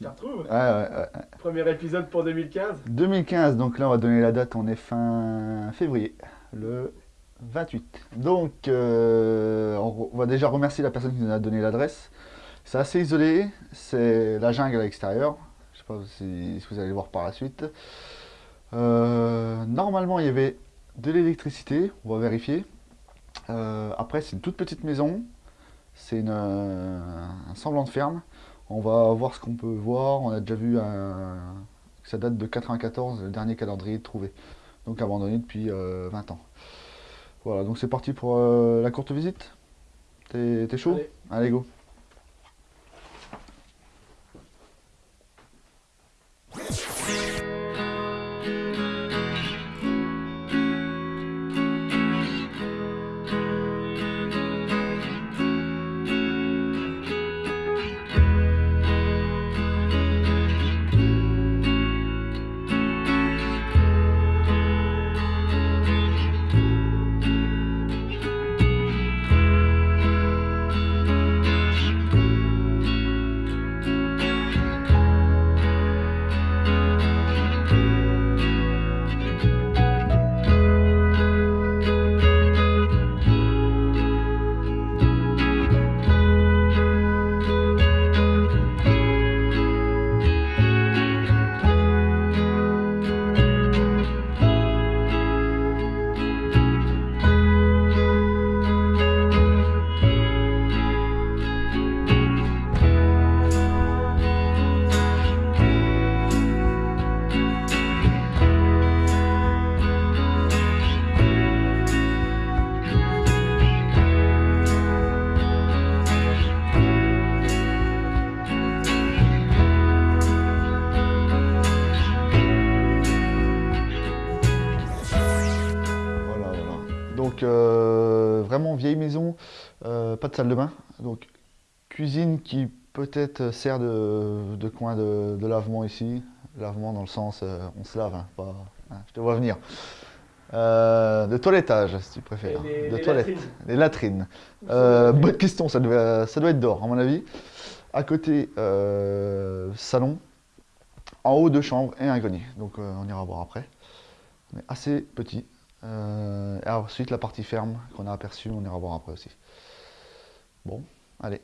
je te retrouve. Ouais, ouais, ouais. Premier épisode pour 2015. 2015, donc là on va donner la date, on est fin février, le 28. Donc euh, on va déjà remercier la personne qui nous a donné l'adresse. C'est assez isolé, c'est la jungle à l'extérieur. Je sais pas si, vous allez le voir par la suite. Euh, normalement il y avait de l'électricité, on va vérifier. Euh, après c'est une toute petite maison, c'est un semblant de ferme. On va voir ce qu'on peut voir. On a déjà vu un, ça date de 94, le dernier calendrier trouvé. Donc abandonné depuis 20 euh, ans. Voilà, donc c'est parti pour euh, la courte visite. T'es chaud? Allez, go. Euh, vraiment vieille maison, euh, pas de salle de bain. Donc cuisine qui peut-être sert de, coin de, lavement ici. Lavement dans le sens, euh, on se lave, hein, pas, hein, je te vois venir. de toilettage, si tu préfères. Les, de toilettes. Les latrines. bonne question, ça doit, ça doit être d'or, à mon avis. À côté, salon. En haut, deux chambres et un grenier. Donc on ira voir après. Mais assez petit. Euh, ensuite, la partie ferme qu'on a aperçue, on ira voir après aussi. Bon, allez.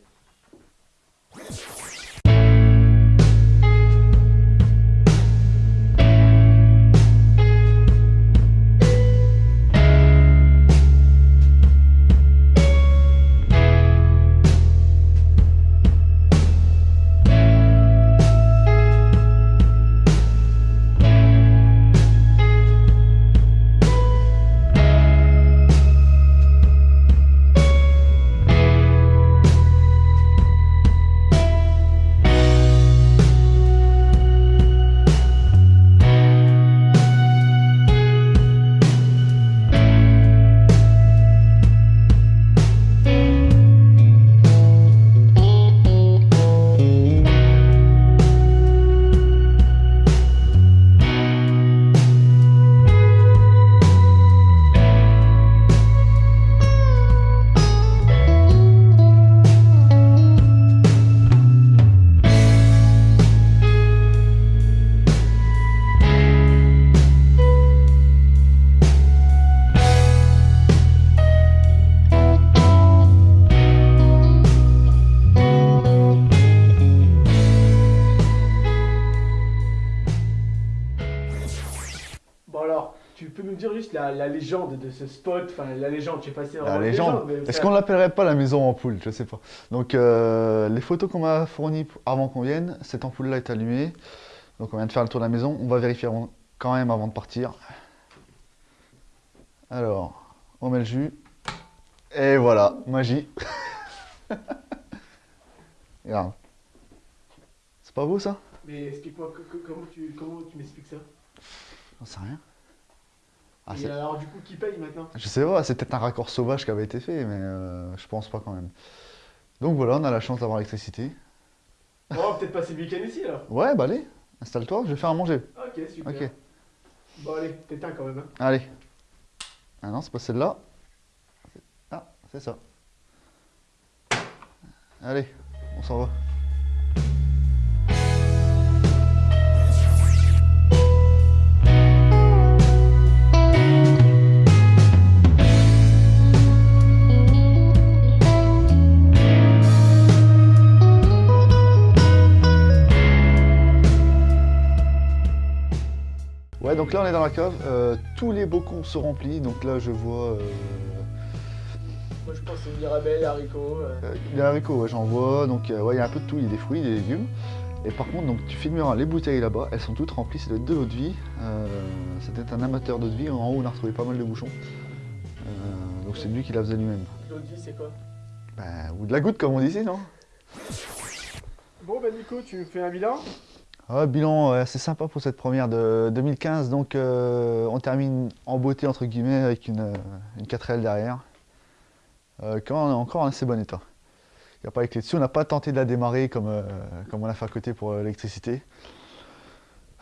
La, légende de ce spot, enfin la légende, je sais pas si La légende, est-ce qu'on l'appellerait pas la maison ampoule Je sais pas. Donc euh, les photos qu'on m'a fournies avant qu'on vienne, cette ampoule là est allumée. Donc on vient de faire le tour de la maison, on va vérifier quand même avant de partir. Alors, on met le jus. Et voilà, magie. Regarde. C'est pas beau ça? Mais explique-moi, comment tu, comment tu m'expliques ça? J'en sais rien. Ah, et alors du coup, qui paye maintenant? Je sais pas, c'est peut-être un raccord sauvage qui avait été fait, mais euh, je pense pas quand même. Donc voilà, on a la chance d'avoir l'électricité. Bon, on va peut-être passer le week-end ici alors Ouais, bah allez, installe-toi, je vais faire à manger. Ok, super. Ok. Bon allez, t'éteins quand même. Hein. Allez. Ah non, c'est pas celle-là. Ah, c'est ça. Allez, on s'en va. Ouais, donc là on est dans la cave. Euh, tous les bocons sont remplis. Donc là je vois. Euh, Moi je pense que c'est mirabelle, haricots. euh. les haricots, ouais, j'en vois. Donc ouais, il y a un peu de tout. Il y a des fruits, des légumes. Et par contre, donc tu filmeras les bouteilles là-bas. Elles sont toutes remplies. C'est de l'eau de vie. C'était un amateur d'eau de vie. En haut, on a retrouvé pas mal de bouchons. Donc c'est lui qui la faisait lui-même. L'eau de vie c'est quoi? Ben, ou de la goutte comme on dit ici, non? Bon bah Nico, tu me fais un bilan? Ah, bilan assez sympa pour cette première de 2015. Donc euh, on termine en beauté entre guillemets avec une, euh, une 4L derrière. Euh, quand on est encore en assez bon état. Il n'y a pas les dessus. On n'a pas tenté de la démarrer comme, comme on a fait à côté pour l'électricité.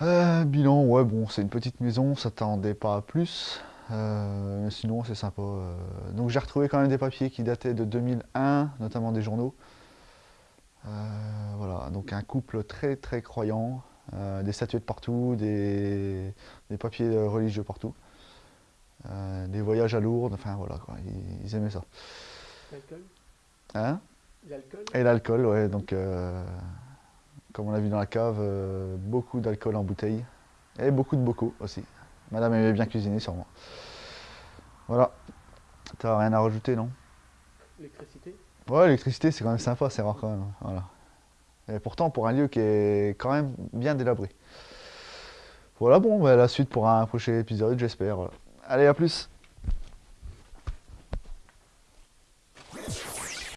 Bilan, ouais bon c'est une petite maison, on s'attendait pas à plus. Mais sinon c'est sympa. Donc j'ai retrouvé quand même des papiers qui dataient de 2001, notamment des journaux. Euh, voilà, donc un couple très très croyant, euh, des statuettes partout, des, des papiers religieux partout, euh, des voyages à Lourdes, enfin voilà quoi, ils, ils aimaient ça. L'alcool? Hein? L'alcool? Et l'alcool, ouais, donc comme on l'a vu dans la cave, euh, beaucoup d'alcool en bouteille et beaucoup de bocaux aussi. Madame aimait bien cuisiner sûrement. Voilà, t'as rien à rajouter non? L'électricité? Ouais, l'électricité, c'est quand même sympa, c'est rare quand même. Voilà. Et pourtant, pour un lieu qui est quand même bien délabré. Voilà, bon, bah, la suite pour un prochain épisode, j'espère. Allez, à plus